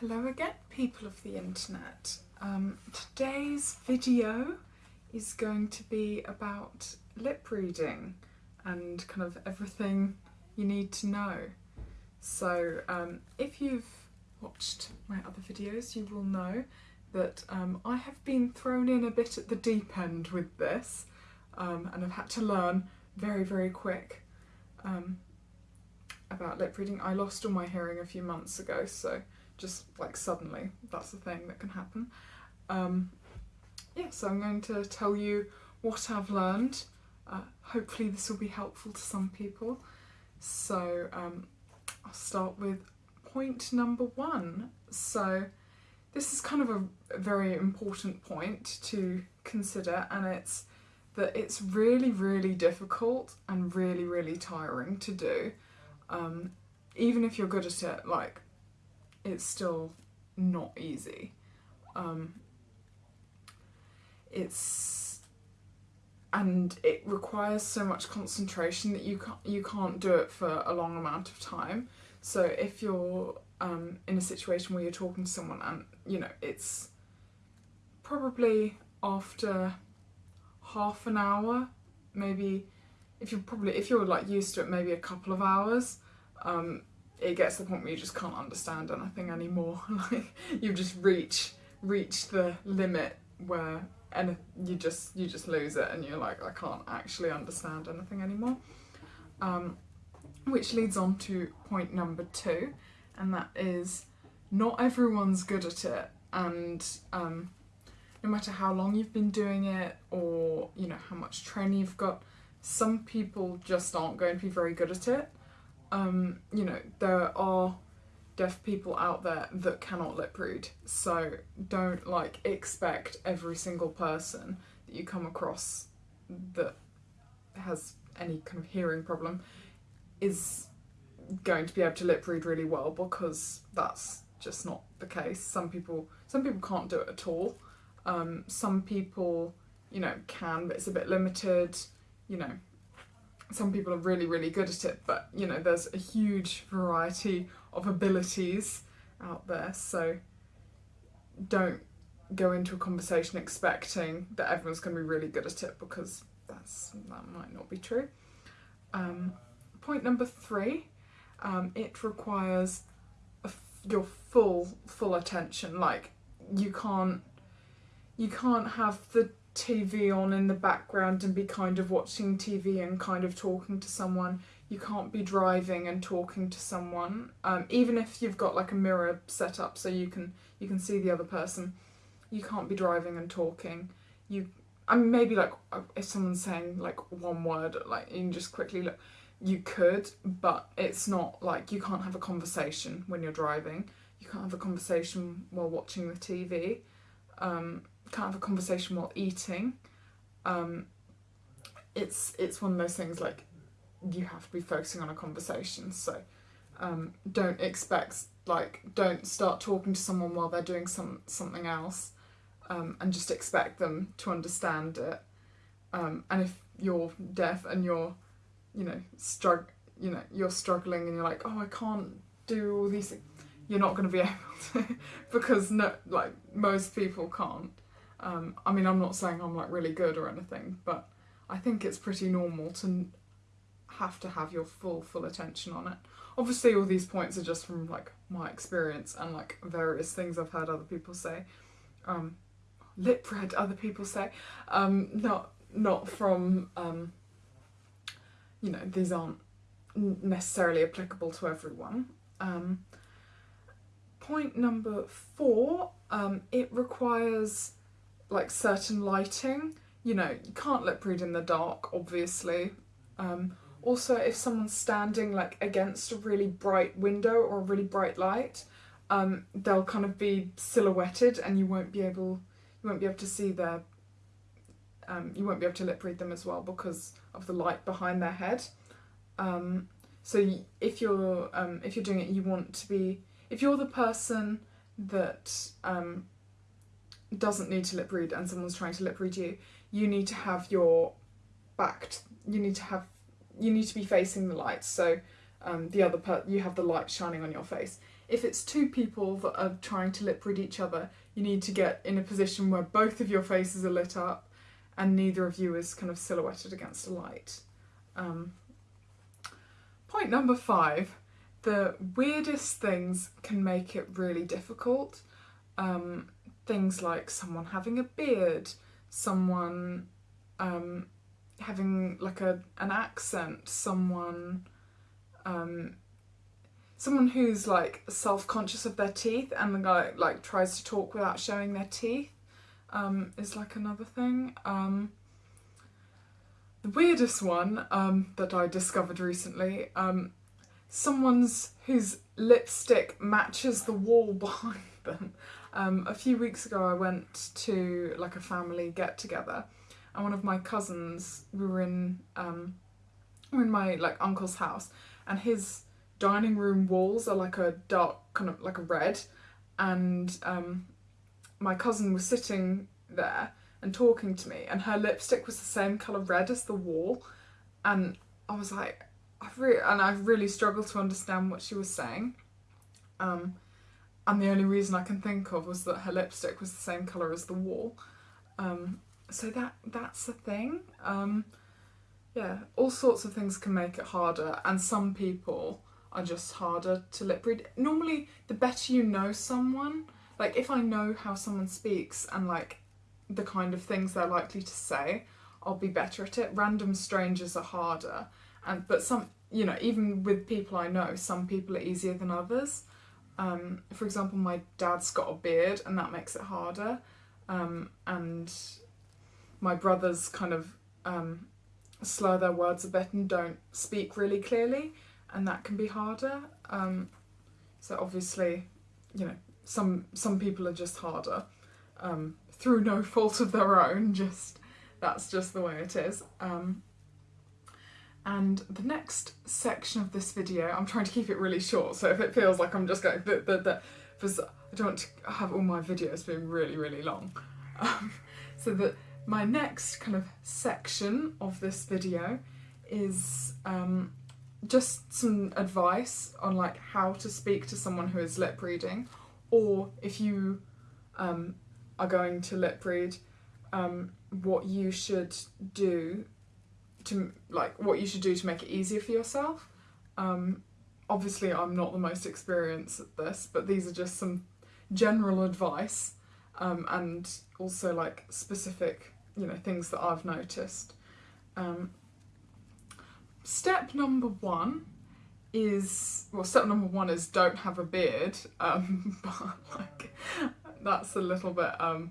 Hello again, people of the internet. Um, today's video is going to be about lip reading and kind of everything you need to know. So um, if you've watched my other videos, you will know that um, I have been thrown in a bit at the deep end with this um, and I've had to learn very, very quick um, about lip reading. I lost all my hearing a few months ago, so just like suddenly, that's the thing that can happen. Um, yeah, so I'm going to tell you what I've learned. Uh, hopefully this will be helpful to some people. So um, I'll start with point number one. So this is kind of a very important point to consider and it's that it's really, really difficult and really, really tiring to do. Um, even if you're good at it, like, it's still not easy. Um, it's and it requires so much concentration that you can't you can't do it for a long amount of time. So if you're um, in a situation where you're talking to someone and you know it's probably after half an hour, maybe if you're probably if you're like used to it, maybe a couple of hours. Um, it gets to the point where you just can't understand anything anymore. like you just reach reach the limit where and you just you just lose it and you're like I can't actually understand anything anymore. Um, which leads on to point number two, and that is not everyone's good at it, and um, no matter how long you've been doing it or you know how much training you've got, some people just aren't going to be very good at it. Um, you know there are deaf people out there that cannot lip read. So don't like expect every single person that you come across that has any kind of hearing problem is going to be able to lip read really well because that's just not the case. Some people some people can't do it at all. Um, some people, you know, can, but it's a bit limited. You know, some people are really, really good at it, but you know, there's a huge variety of abilities out there. So don't go into a conversation expecting that everyone's going to be really good at it because that's that might not be true. Um, point number three, um, it requires your full full attention. Like you can't you can't have the TV on in the background and be kind of watching TV and kind of talking to someone. You can't be driving and talking to someone, um, even if you've got like a mirror set up so you can you can see the other person. You can't be driving and talking. You, I mean, maybe like uh, if someone's saying like one word, like you can just quickly look. You could, but it's not like you can't have a conversation when you're driving. You can't have a conversation while watching the TV. Um, can't have a conversation while eating. Um, it's it's one of those things like you have to be focusing on a conversation. So um, don't expect like don't start talking to someone while they're doing some something else, um, and just expect them to understand it. Um, and if you're deaf and you're, you know, strugg you know, you're struggling and you're like, oh, I can't do all these things. You're not going to be able to because no, like most people can't. Um, I mean, I'm not saying I'm like really good or anything, but I think it's pretty normal to have to have your full, full attention on it. Obviously, all these points are just from like my experience and like various things I've heard other people say. Um, lip read other people say. Um, not, not from, um, you know, these aren't necessarily applicable to everyone. Um, point number four, um, it requires like certain lighting. You know, you can't lip read in the dark, obviously. Um, also, if someone's standing like against a really bright window or a really bright light, um, they'll kind of be silhouetted and you won't be able you won't be able to see their um, you won't be able to lip read them as well because of the light behind their head. Um, so if you're um, if you're doing it, you want to be if you're the person that um, doesn't need to lip read and someone's trying to lip read you, you need to have your back, you need to have, you need to be facing the light. So um, the other per- you have the light shining on your face. If it's two people that are trying to lip read each other, you need to get in a position where both of your faces are lit up and neither of you is kind of silhouetted against a light. Um, point number five the weirdest things can make it really difficult. Um, things like someone having a beard, someone um, having like a an accent, someone um, someone who's like self conscious of their teeth and the guy like tries to talk without showing their teeth um, is like another thing. Um, the weirdest one um, that I discovered recently, um, someone's whose lipstick matches the wall behind them. Um, a few weeks ago, I went to like a family get together, and one of my cousins, we were in um, we were in my like uncle's house, and his dining room walls are like a dark kind of like a red, and um, my cousin was sitting there and talking to me, and her lipstick was the same color red as the wall, and I was like, I've really and I really struggled to understand what she was saying. Um, and the only reason I can think of was that her lipstick was the same color as the wall. Um, so that that's a thing. Um, yeah, all sorts of things can make it harder, and some people are just harder to lip read. Normally, the better you know someone, like if I know how someone speaks and like the kind of things they're likely to say, I'll be better at it. Random strangers are harder, and but some, you know, even with people I know, some people are easier than others. Um, for example, my dad's got a beard, and that makes it harder. Um, and my brothers kind of um, slur their words a bit and don't speak really clearly, and that can be harder. Um, so obviously, you know, some some people are just harder um, through no fault of their own. Just that's just the way it is. Um, and the next section of this video, I'm trying to keep it really short, so if it feels like I'm just going the the the, because I don't want to have all my videos being really really long. Um, so that my next kind of section of this video is um, just some advice on like how to speak to someone who is lip reading, or if you um, are going to lip read, um, what you should do to like what you should do to make it easier for yourself. Um, obviously, I'm not the most experienced at this, but these are just some general advice um, and also like specific, you know, things that I've noticed. Um, step number one is well, step number one is don't have a beard, um, but like that's a little bit um,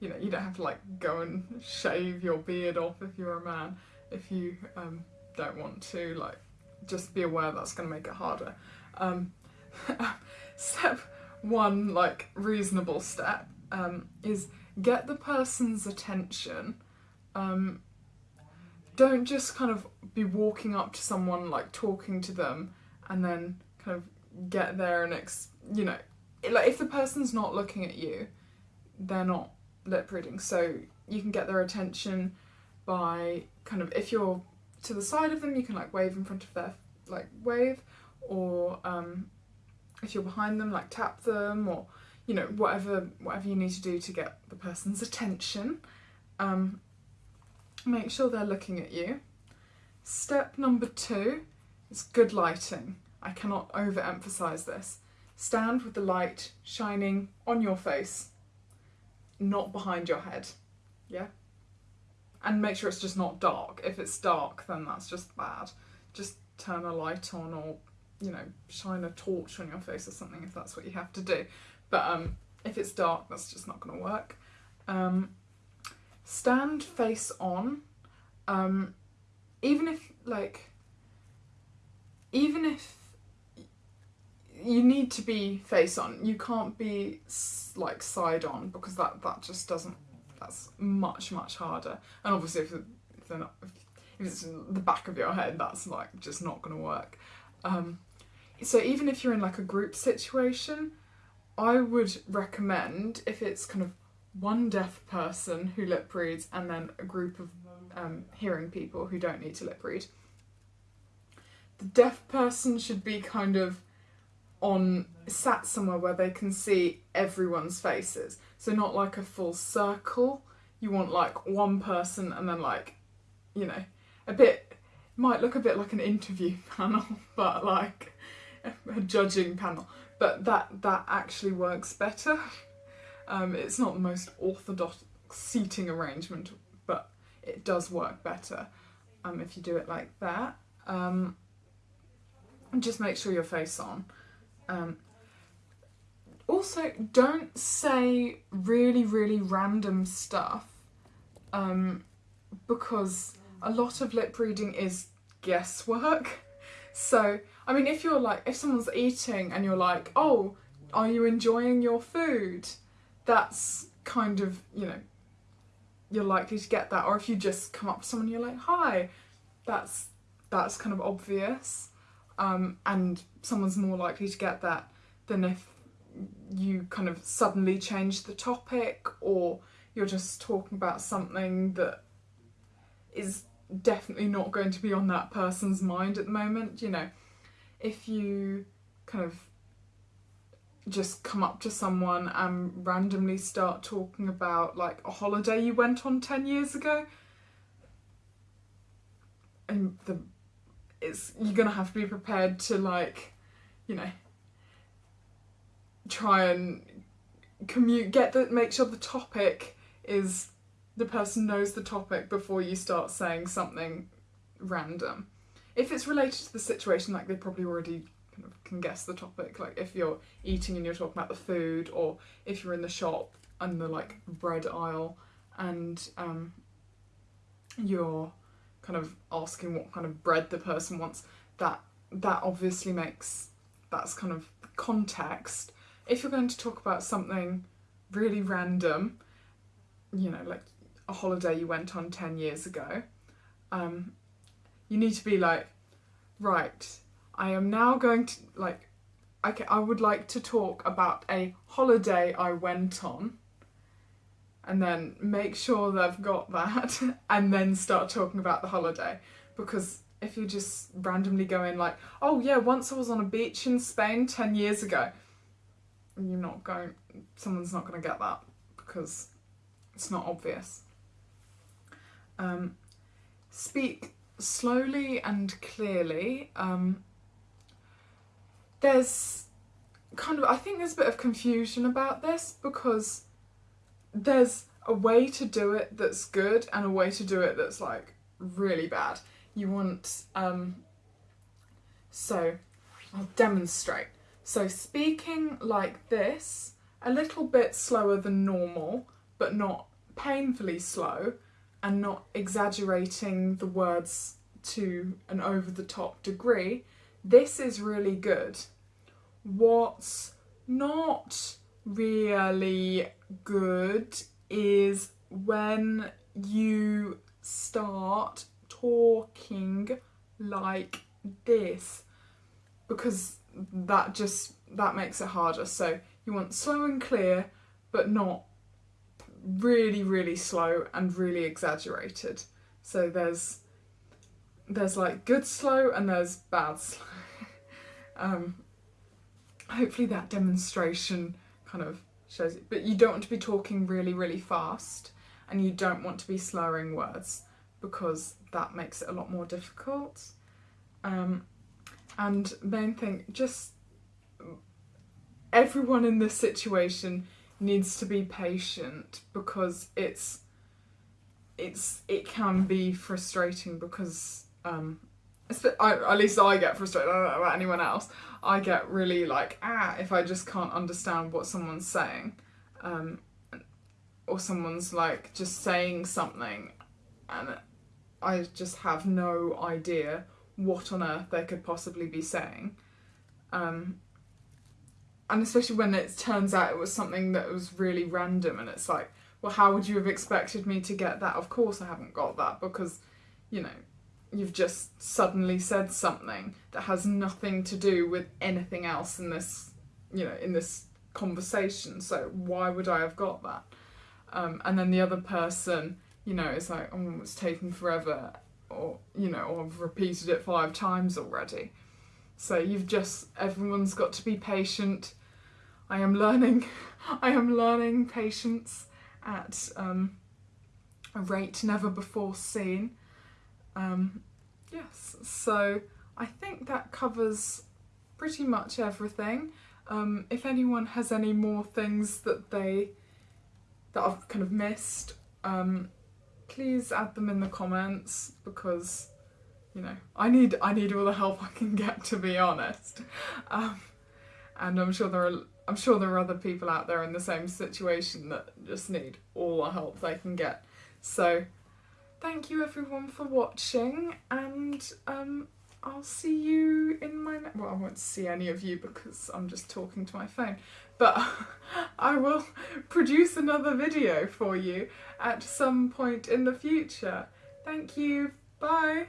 you know, you don't have to like go and shave your beard off if you're a man if you um, don't want to, like, just be aware that's going to make it harder. Um, step one, like, reasonable step, um, is get the person's attention. Um, don't just kind of be walking up to someone, like, talking to them, and then kind of get there and, ex- you know, like, if the person's not looking at you, they're not lip reading. So you can get their attention by kind of if you're to the side of them you can like wave in front of their like wave or um, if you're behind them like tap them or you know whatever whatever you need to do to get the person's attention um, make sure they're looking at you. Step number two is good lighting. I cannot overemphasize this. Stand with the light shining on your face not behind your head. Yeah and make sure it's just not dark. If it's dark, then that's just bad. Just turn a light on or, you know, shine a torch on your face or something if that's what you have to do. But um, if it's dark, that's just not going to work. Um, stand face on. Um, even if, like, even if you need to be face on, you can't be like side on because that that just doesn't that's much much harder. And obviously, if, they're not, if, if it's the back of your head, that's like just not going to work. Um, so even if you're in like a group situation, I would recommend if it's kind of one deaf person who lip reads and then a group of um, hearing people who don't need to lip read. the deaf person should be kind of on sat somewhere where they can see everyone's faces. So not like a full circle. You want like one person and then like, you know, a bit might look a bit like an interview panel, but like a judging panel. But that that actually works better. Um, it's not the most orthodox seating arrangement, but it does work better um, if you do it like that. Um, just make sure your face on. Um, also, don't say really, really random stuff um, because a lot of lip reading is guesswork. So, I mean, if you're like, if someone's eating and you're like, oh, are you enjoying your food? That's kind of, you know, you're likely to get that. Or if you just come up to someone you're like, hi, that's that's kind of obvious. Um, and someone's more likely to get that than if you kind of suddenly change the topic or you're just talking about something that is definitely not going to be on that person's mind at the moment. You know, if you kind of just come up to someone and randomly start talking about like a holiday you went on 10 years ago and the it's you're gonna have to be prepared to like you know try and commute get the make sure the topic is the person knows the topic before you start saying something random. If it's related to the situation like they probably already kind of can guess the topic. Like if you're eating and you're talking about the food or if you're in the shop and the like bread aisle and um you're kind of asking what kind of bread the person wants, that that obviously makes that's kind of context. If you're going to talk about something really random, you know, like a holiday you went on 10 years ago, um, you need to be like, right, I am now going to, like, okay, I would like to talk about a holiday I went on and then make sure they've got that and then start talking about the holiday. Because if you just randomly go in like oh yeah once i was on a beach in spain 10 years ago you're not going someone's not going to get that because it's not obvious. Um, speak slowly and clearly. Um, there's kind of i think there's a bit of confusion about this because there's a way to do it that's good and a way to do it that's like really bad. You want, um, so I'll demonstrate. So speaking like this, a little bit slower than normal, but not painfully slow, and not exaggerating the words to an over the top degree, this is really good. What's not really good is when you start talking like this because that just that makes it harder. So you want slow and clear but not really really slow and really exaggerated. So there's there's like good slow and there's bad slow. Um hopefully that demonstration kind of shows it. But you don't want to be talking really, really fast and you don't want to be slurring words because that makes it a lot more difficult. Um, and main thing, just everyone in this situation needs to be patient because it's it's it can be frustrating because um, At least I get frustrated. I don't know about anyone else. I get really like ah if I just can't understand what someone's saying, um, or someone's like just saying something, and I just have no idea what on earth they could possibly be saying. Um, and especially when it turns out it was something that was really random, and it's like, well, how would you have expected me to get that? Of course, I haven't got that because, you know, you've just suddenly said something that has nothing to do with anything else in this, you know, in this conversation. So why would I have got that? Um, and then the other person, you know, is like, oh, it's taken forever, or you know, or I've repeated it five times already. So you've just everyone's got to be patient. I am learning. I am learning patience at um, a rate never before seen. Um, yes, so I think that covers pretty much everything. Um, if anyone has any more things that they that I've kind of missed, um, please add them in the comments because you know I need I need all the help I can get to be honest. Um, and I'm sure there are I'm sure there are other people out there in the same situation that just need all the help they can get. So thank you everyone for watching and um, I'll see you in my well I won't see any of you because I'm just talking to my phone but I will produce another video for you at some point in the future. Thank you. Bye.